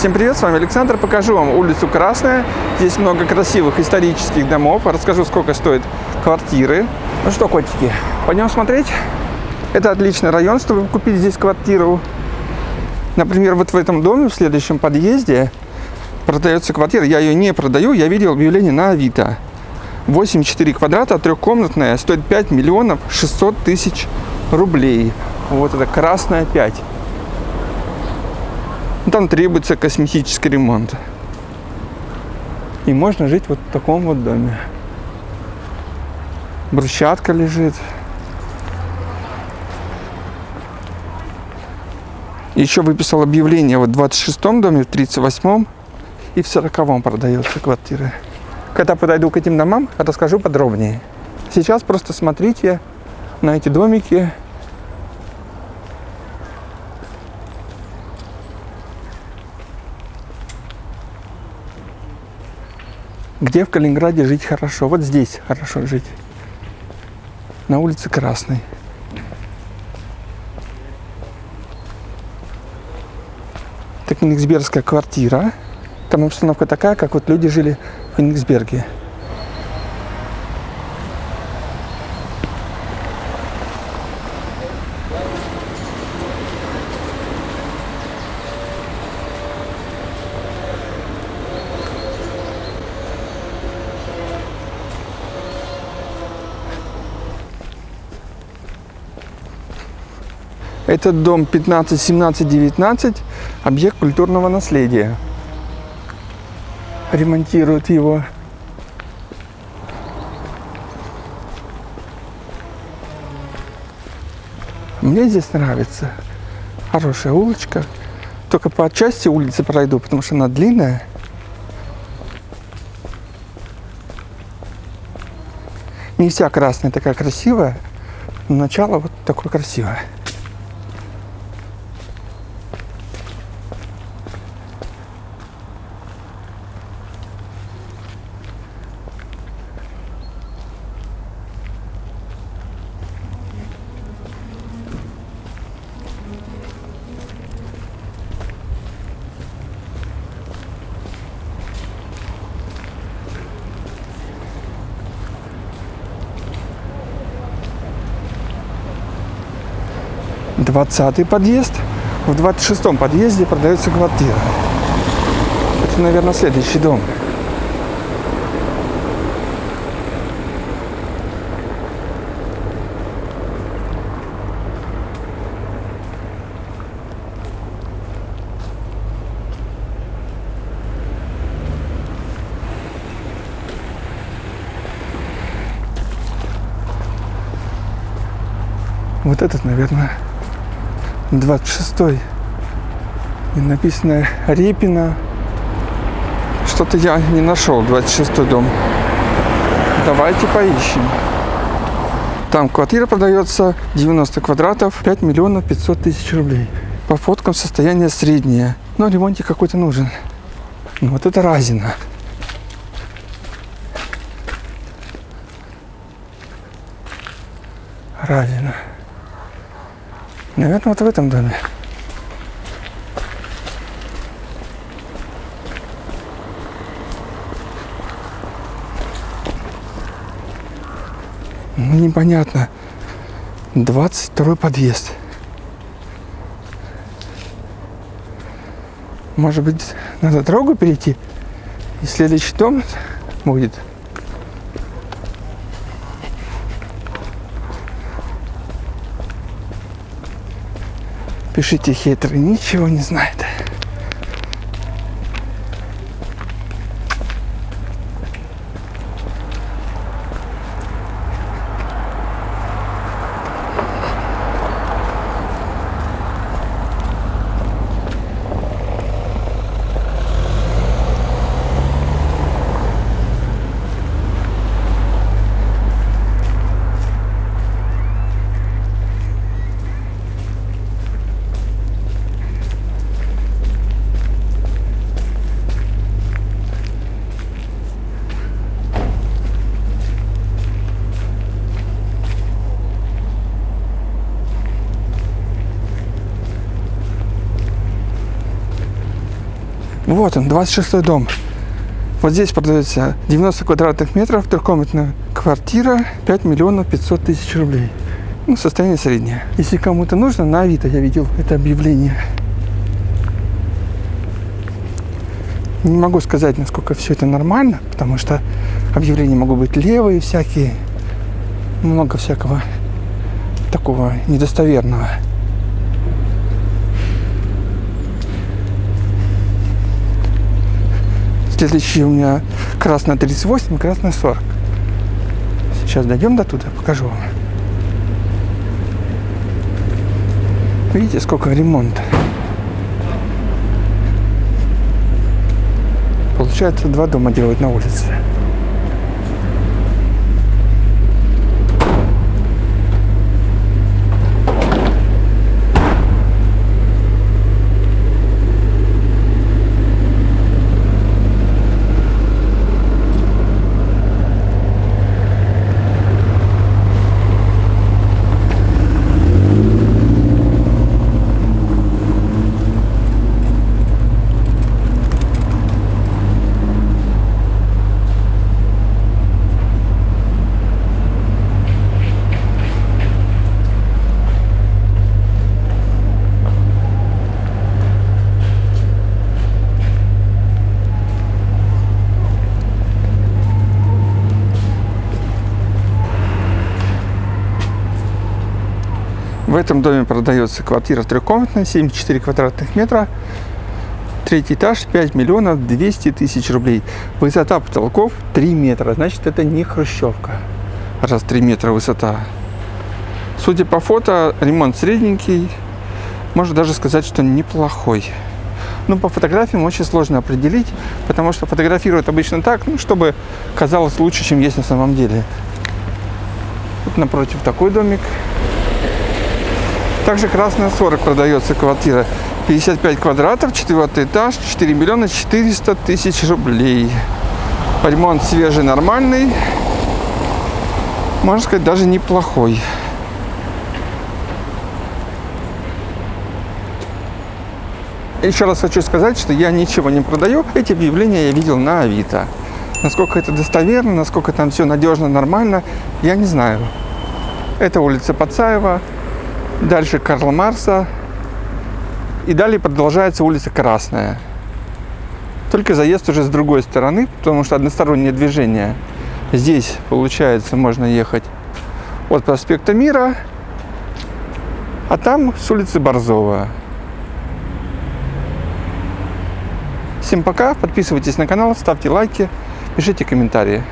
Всем привет, с вами Александр. Покажу вам улицу Красная. Здесь много красивых исторических домов. Расскажу, сколько стоят квартиры. Ну что, котики, пойдем смотреть? Это отличный район, чтобы купить здесь квартиру. Например, вот в этом доме, в следующем подъезде, продается квартира. Я ее не продаю, я видел объявление на Авито. 8,4 квадрата, трехкомнатная, стоит 5 миллионов 600 тысяч рублей. Вот это красная 5. Там требуется косметический ремонт. И можно жить вот в таком вот доме. Брусчатка лежит. Еще выписал объявление вот в 26-м доме, в 38-м и в 40-м продается квартира. Когда подойду к этим домам, расскажу подробнее. Сейчас просто смотрите на эти домики Где в Калининграде жить хорошо? Вот здесь хорошо жить. На улице Красной. Это Кенигсбергская квартира. Там обстановка такая, как вот люди жили в Кенигсберге. Этот дом 15, 17, 19, объект культурного наследия. Ремонтируют его. Мне здесь нравится. Хорошая улочка. Только по части улицы пройду, потому что она длинная. Не вся красная такая красивая, но начало вот такое красивое. Двадцатый подъезд. В двадцать шестом подъезде продается квартира. Это, наверное, следующий дом. Вот этот, наверное, 26 и написано Репина. Что-то я не нашел 26 дом. Давайте поищем. Там квартира продается 90 квадратов, 5 миллионов 500 тысяч рублей. По фоткам состояние среднее. Но ремонтик какой-то нужен. Ну, вот это Разина. Разина. Наверное, вот в этом доме. Ну, непонятно. 22 подъезд. Может быть, надо дорогу перейти? И следующий дом будет. Пишите хитрый, ничего не знает. Вот он, 26 дом. Вот здесь продается 90 квадратных метров, трехкомнатная квартира, 5 миллионов 500 тысяч рублей. Ну, состояние среднее. Если кому-то нужно, на Авито я видел это объявление. Не могу сказать, насколько все это нормально, потому что объявления могут быть левые всякие, много всякого такого недостоверного. Следующий у меня красная 38, красная 40. Сейчас дойдем до туда, покажу вам. Видите, сколько ремонта. Получается, два дома делают на улице. В этом доме продается квартира трехкомнатная, 74 квадратных метра. Третий этаж, 5 миллионов 200 тысяч рублей. Высота потолков 3 метра. Значит, это не хрущевка. Раз 3 метра высота. Судя по фото, ремонт средненький. Можно даже сказать, что неплохой. Но по фотографиям очень сложно определить, потому что фотографируют обычно так, ну, чтобы казалось лучше, чем есть на самом деле. Тут напротив такой домик. Также красная 40 продается квартира. 55 квадратов, четвертый этаж, 4 миллиона 400 тысяч рублей. Ремонт свежий, нормальный. Можно сказать, даже неплохой. Еще раз хочу сказать, что я ничего не продаю. Эти объявления я видел на Авито. Насколько это достоверно, насколько там все надежно, нормально, я не знаю. Это улица Пацаева, дальше Карла Марса, и далее продолжается улица Красная. Только заезд уже с другой стороны, потому что одностороннее движение. Здесь, получается, можно ехать от проспекта Мира, а там с улицы Борзова. Всем пока, подписывайтесь на канал, ставьте лайки, пишите комментарии.